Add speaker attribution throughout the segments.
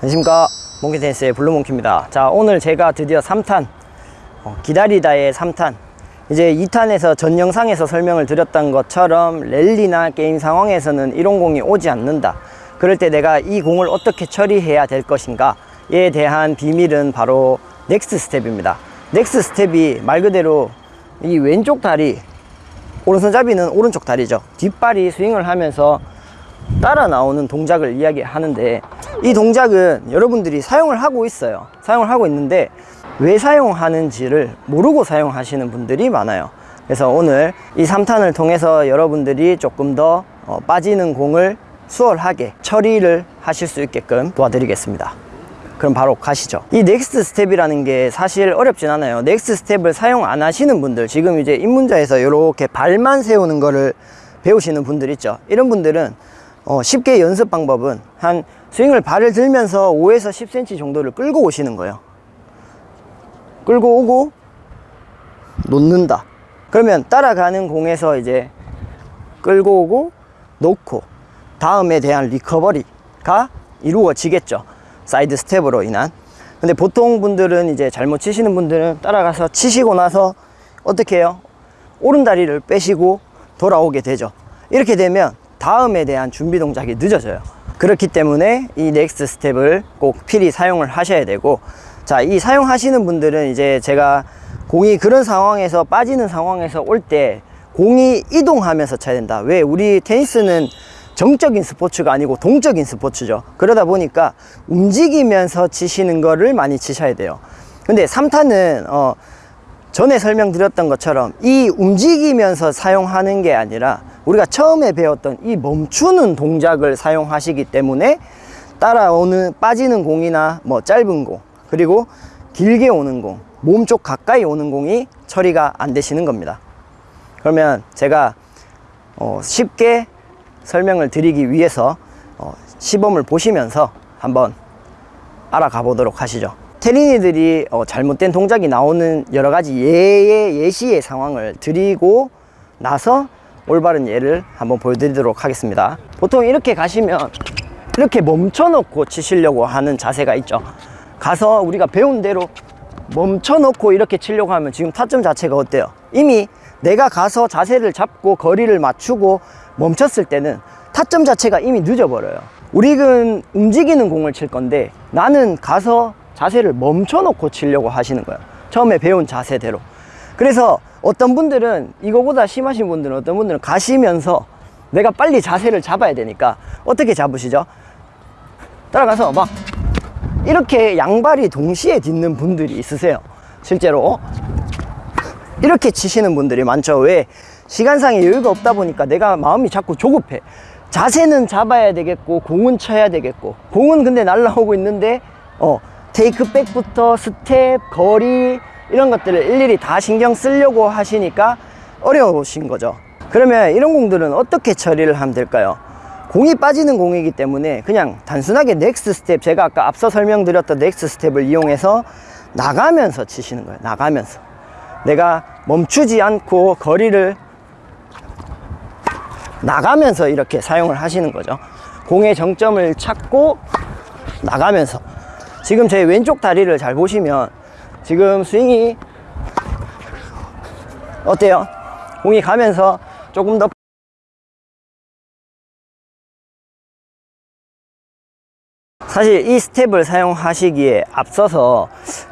Speaker 1: 안녕하십니까. 몽키테니스의 블루몽키입니다. 자 오늘 제가 드디어 3탄 어, 기다리다의 3탄. 이제 2탄에서 전 영상에서 설명을 드렸던 것처럼 랠리나 게임 상황에서는 이런 공이 오지 않는다. 그럴 때 내가 이 공을 어떻게 처리해야 될 것인가 에 대한 비밀은 바로 next step입니다. next step이 말 그대로 이 왼쪽 다리 오른손잡이는 오른쪽 다리죠. 뒷발이 스윙을 하면서 따라 나오는 동작을 이야기하는데 이 동작은 여러분들이 사용을 하고 있어요. 사용을 하고 있는데 왜 사용하는지를 모르고 사용하시는 분들이 많아요. 그래서 오늘 이 3탄을 통해서 여러분들이 조금 더 어, 빠지는 공을 수월하게 처리를 하실 수 있게끔 도와드리겠습니다. 그럼 바로 가시죠. 이 next step이라는 게 사실 어렵진 않아요. next step을 사용 안 하시는 분들 지금 이제 입문자에서 이렇게 발만 세우는 거를 배우시는 분들 있죠. 이런 분들은 어, 쉽게 연습 방법은 한 스윙을 발을 들면서 5에서 10cm 정도를 끌고 오시는 거예요. 끌고 오고 놓는다. 그러면 따라가는 공에서 이제 끌고 오고 놓고 다음에 대한 recovery가 이루어지겠죠. 사이드 스텝으로 인한. 근데 보통 분들은 이제 잘못 치시는 분들은 따라가서 치시고 나서 어떻게 해요? 오른 다리를 빼시고 돌아오게 되죠. 이렇게 되면 다음에 대한 준비 동작이 늦어져요. 그렇기 때문에 이 next step을 꼭 필히 사용을 하셔야 되고 자 이 사용하시는 분들은 이제 제가 공이 그런 상황에서 빠지는 상황에서 올 때 공이 이동하면서 쳐야 된다. 왜? 우리 테니스는 정적인 스포츠가 아니고 동적인 스포츠죠. 그러다 보니까 움직이면서 치시는 거를 많이 치셔야 돼요. 근데 3타는 어 전에 설명드렸던 것처럼 이 움직이면서 사용하는 게 아니라 우리가 처음에 배웠던 이 멈추는 동작을 사용하시기 때문에 따라오는 빠지는 공이나 뭐 짧은 공 그리고 길게 오는 공 몸쪽 가까이 오는 공이 처리가 안 되시는 겁니다. 그러면 제가 어 쉽게 설명을 드리기 위해서 어 시범을 보시면서 한번 알아가 보도록 하시죠. 테린이들이 어 잘못된 동작이 나오는 여러 가지 예의 예시의 상황을 드리고 나서 올바른 예를 한번 보여드리도록 하겠습니다. 보통 이렇게 가시면 이렇게 멈춰 놓고 치시려고 하는 자세가 있죠. 가서 우리가 배운 대로 멈춰 놓고 이렇게 치려고 하면 지금 타점 자체가 어때요? 이미 내가 가서 자세를 잡고 거리를 맞추고 멈췄을 때는 타점 자체가 이미 늦어버려요. 우리는 움직이는 공을 칠 건데 나는 가서 자세를 멈춰 놓고 치려고 하시는 거예요. 처음에 배운 자세대로. 그래서 어떤 분들은 이거보다 심하신 분들은 어떤 분들은 가시면서 내가 빨리 자세를 잡아야 되니까 어떻게 잡으시죠? 따라가서 막 이렇게 양발이 동시에 딛는 분들이 있으세요. 실제로. 이렇게 치시는 분들이 많죠. 왜? 시간상의 여유가 없다 보니까 내가 마음이 자꾸 조급해. 자세는 잡아야 되겠고 공은 쳐야 되겠고. 공은 근데 날라오고 있는데 어 take back부터 스텝, 거리 이런 것들을 일일이 다 신경 쓰려고 하시니까 어려우신 거죠. 그러면 이런 공들은 어떻게 처리를 하면 될까요? 공이 빠지는 공이기 때문에 그냥 단순하게 next step 제가 아까 앞서 설명드렸던 next step을 이용해서 나가면서 치시는 거예요 나가면서. 내가 멈추지 않고 거리를 나가면서 이렇게 사용을 하시는 거죠. 공의 정점을 찾고 나가면서. 지금 제 왼쪽 다리를 잘 보시면 지금 스윙이 어때요? 공이 가면서 조금 더 사실 이 스텝을 사용하시기에 앞서서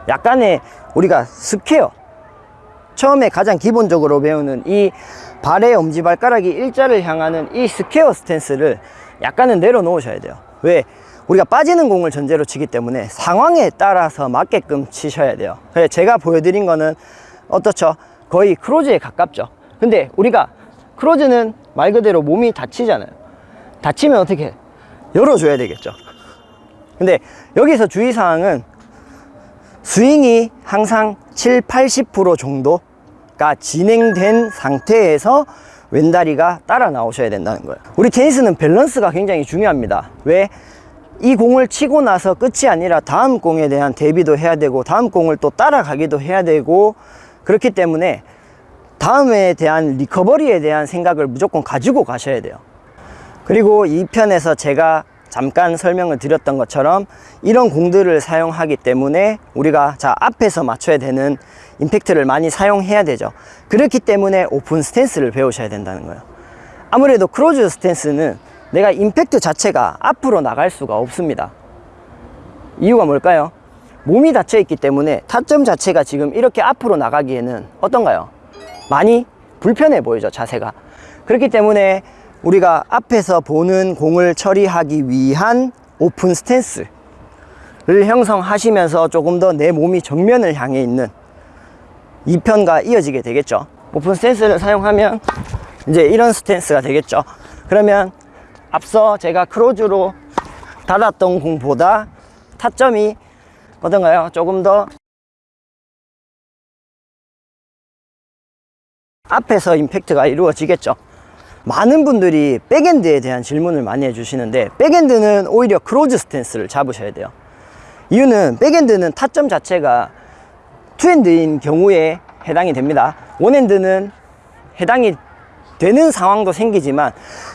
Speaker 1: 약간의 우리가 square 처음에 가장 기본적으로 배우는 이 발의 엄지발가락이 일자를 향하는 이 square stance를 약간은 내려놓으셔야 돼요 왜? 우리가 빠지는 공을 전제로 치기 때문에 상황에 따라서 맞게끔 치셔야 돼요 그래서 제가 보여드린 거는 어떻죠? 거의 close에 가깝죠 근데 우리가 close는 말 그대로 몸이 닫히잖아요 다치면 어떻게 해? 열어줘야 되겠죠 근데 여기서 주의사항은 스윙이 항상 7, 80% 정도가 진행된 상태에서 왼다리가 따라 나오셔야 된다는 거예요 우리 테니스는 밸런스가 굉장히 중요합니다 왜? 이 공을 치고 나서 끝이 아니라 다음 공에 대한 대비도 해야 되고 다음 공을 또 따라가기도 해야 되고 그렇기 때문에 다음에 대한 recovery에 대한 생각을 무조건 가지고 가셔야 돼요. 그리고 2편에서 제가 잠깐 설명을 드렸던 것처럼 이런 공들을 사용하기 때문에 우리가 자 앞에서 맞춰야 되는 임팩트를 많이 사용해야 되죠. 그렇기 때문에 open stance를 배우셔야 된다는 거예요. 아무래도 close stance는 내가 임팩트 자체가 앞으로 나갈 수가 없습니다 이유가 뭘까요? 몸이 닫혀 있기 때문에 타점 자체가 지금 이렇게 앞으로 나가기에는 어떤가요? 많이 불편해 보이죠 자세가 그렇기 때문에 우리가 앞에서 보는 공을 처리하기 위한 open stance를 형성하시면서 조금 더 내 몸이 정면을 향해 있는 2편과 이어지게 되겠죠 open stance를 사용하면 이제 이런 stance가 되겠죠 그러면 앞서 제가 close로 닫았던 공보다 타점이 어떤가요? 조금 더 앞에서 임팩트가 이루어지겠죠. 많은 분들이 백핸드에 대한 질문을 많이 해주시는데 백핸드는 오히려 close stance를 잡으셔야 돼요. 이유는 백핸드는 타점 자체가 two hand인 경우에 해당이 됩니다. one hand는 해당이 되는 상황도 생기지만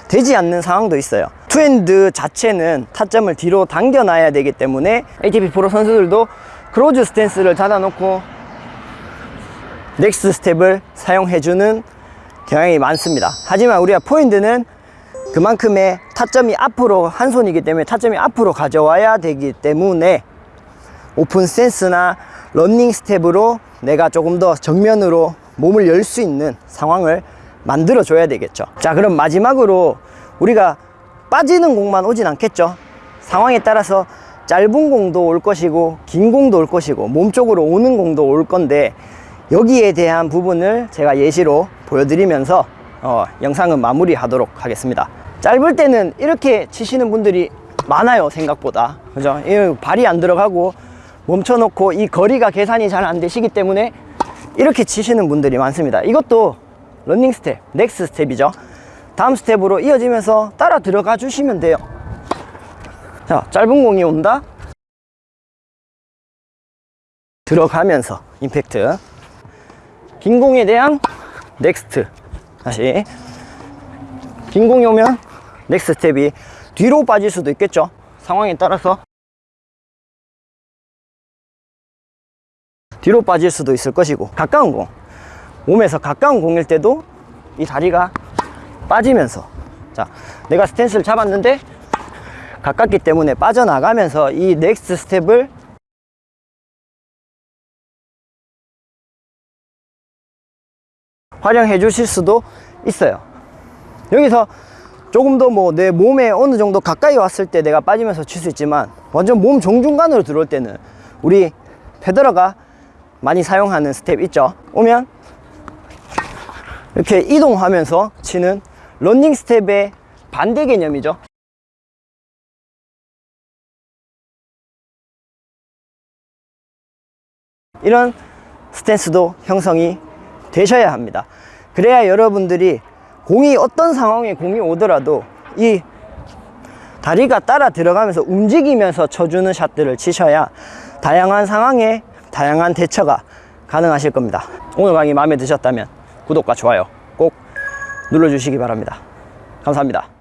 Speaker 1: 되지 않는 상황도 있어요. two hand 자체는 타점을 뒤로 당겨 놔야 되기 때문에 ATP 프로 선수들도 close stance를 닫아 놓고 next step을 사용해주는 경향이 많습니다. 하지만 우리가 포인트는 그만큼의 타점이 앞으로 한 손이기 때문에 타점이 앞으로 가져와야 되기 때문에 open stance나 running step으로 내가 조금 더 정면으로 몸을 열 수 있는 상황을 만들어 줘야 되겠죠. 자 그럼 마지막으로 우리가 빠지는 공만 오진 않겠죠. 상황에 따라서 짧은 공도 올 것이고 긴 공도 올 것이고 몸쪽으로 오는 공도 올 건데 여기에 대한 부분을 제가 예시로 보여드리면서 어, 영상은 마무리 하도록 하겠습니다. 짧을 때는 이렇게 치시는 분들이 많아요 생각보다. 그죠? 이 발이 안 들어가고 멈춰 놓고 이 거리가 계산이 잘 안 되시기 때문에 이렇게 치시는 분들이 많습니다. 이것도 running 스텝 next 스텝이죠. 다음 스텝으로 이어지면서 따라 들어가 주시면 돼요. 자 짧은 공이 온다. 들어가면서 임팩트. 긴 공에 대한 next. 다시. 긴 공이 오면 next 스텝이 뒤로 빠질 수도 있겠죠. 상황에 따라서. 뒤로 빠질 수도 있을 것이고 가까운 공 몸에서 가까운 공일 때도 이 다리가 빠지면서 자 내가 스탠스를 잡았는데 가깝기 때문에 빠져나가면서 이 next 스텝을 활용해 주실 수도 있어요. 여기서 조금 더 뭐 내 몸에 어느 정도 가까이 왔을 때 내가 빠지면서 칠 수 있지만 완전 몸 정중간으로 들어올 때는 우리 페더러가 많이 사용하는 스텝 있죠? 오면 이렇게 이동하면서 치는 running 스텝의 반대 개념이죠. 이런 스탠스도 형성이 되셔야 합니다. 그래야 여러분들이 공이 어떤 상황에 공이 오더라도 이 다리가 따라 들어가면서 움직이면서 쳐주는 샷들을 치셔야 다양한 상황에 다양한 대처가 가능하실 겁니다. 오늘 강의 마음에 드셨다면 구독과 좋아요 꼭 눌러주시기 바랍니다. 감사합니다